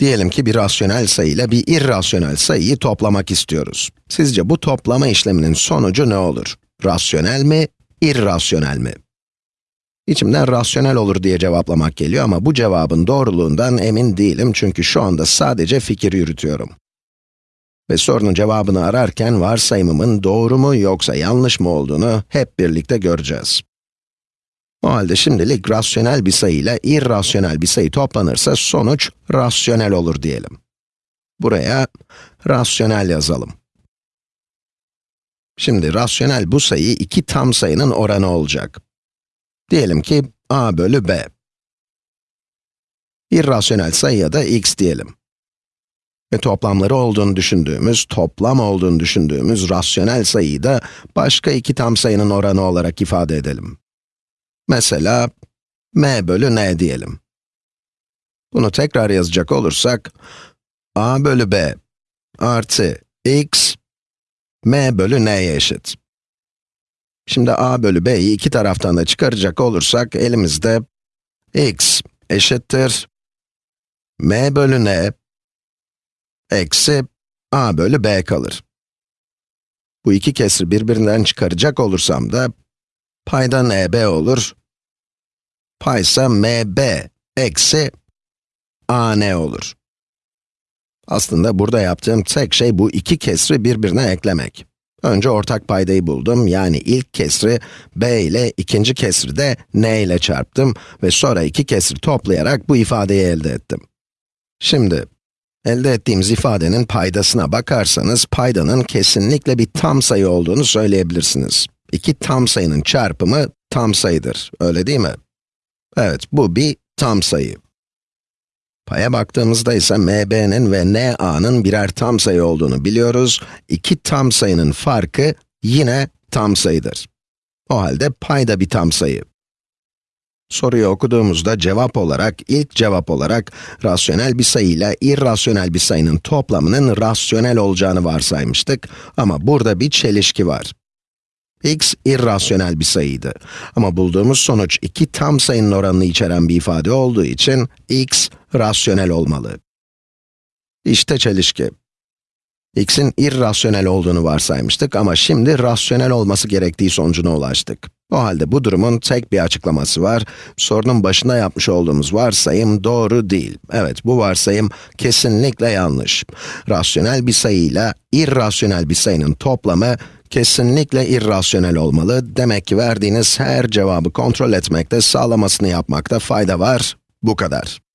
Diyelim ki bir rasyonel sayı ile bir irrasyonel sayıyı toplamak istiyoruz. Sizce bu toplama işleminin sonucu ne olur? Rasyonel mi, irrasyonel mi? İçimden rasyonel olur diye cevaplamak geliyor ama bu cevabın doğruluğundan emin değilim çünkü şu anda sadece fikir yürütüyorum. Ve sorunun cevabını ararken varsayımımın doğru mu yoksa yanlış mı olduğunu hep birlikte göreceğiz. O halde şimdilik rasyonel bir sayı ile irrasyonel bir sayı toplanırsa sonuç rasyonel olur diyelim. Buraya rasyonel yazalım. Şimdi rasyonel bu sayı iki tam sayının oranı olacak. Diyelim ki a bölü b. İrrasyonel sayıya da x diyelim. Ve toplamları olduğunu düşündüğümüz, toplam olduğunu düşündüğümüz rasyonel sayıyı da başka iki tam sayının oranı olarak ifade edelim. Mesela, m bölü n diyelim. Bunu tekrar yazacak olursak, a bölü b artı x, m bölü n'ye eşit. Şimdi a bölü b'yi iki taraftan da çıkaracak olursak, elimizde x eşittir m bölü n eksi a bölü b kalır. Bu iki kesri birbirinden çıkaracak olursam da, payda nb olur, paysa mb eksi an olur. Aslında burada yaptığım tek şey bu iki kesri birbirine eklemek. Önce ortak paydayı buldum, yani ilk kesri b ile ikinci kesri de n ile çarptım ve sonra iki kesri toplayarak bu ifadeyi elde ettim. Şimdi, elde ettiğimiz ifadenin paydasına bakarsanız, paydanın kesinlikle bir tam sayı olduğunu söyleyebilirsiniz. İki tam sayının çarpımı tam sayıdır, öyle değil mi? Evet, bu bir tam sayı. Paya baktığımızda ise mb'nin ve na'nın birer tam sayı olduğunu biliyoruz. İki tam sayının farkı yine tam sayıdır. O halde pay da bir tam sayı. Soruyu okuduğumuzda cevap olarak, ilk cevap olarak, rasyonel bir sayı ile irrasyonel bir sayının toplamının rasyonel olacağını varsaymıştık. Ama burada bir çelişki var. X irrasyonel bir sayıydı. Ama bulduğumuz sonuç iki tam sayının oranını içeren bir ifade olduğu için x rasyonel olmalı. İşte çelişki. x'in irrasyonel olduğunu varsaymıştık ama şimdi rasyonel olması gerektiği sonucuna ulaştık. O halde bu durumun tek bir açıklaması var. Sorunun başında yapmış olduğumuz varsayım doğru değil. Evet, bu varsayım kesinlikle yanlış. Rasyonel bir sayıyla irrasyonel bir sayının toplamı kesinlikle irrasyonel olmalı. Demek ki verdiğiniz her cevabı kontrol etmekte, sağlamasını yapmakta fayda var. Bu kadar.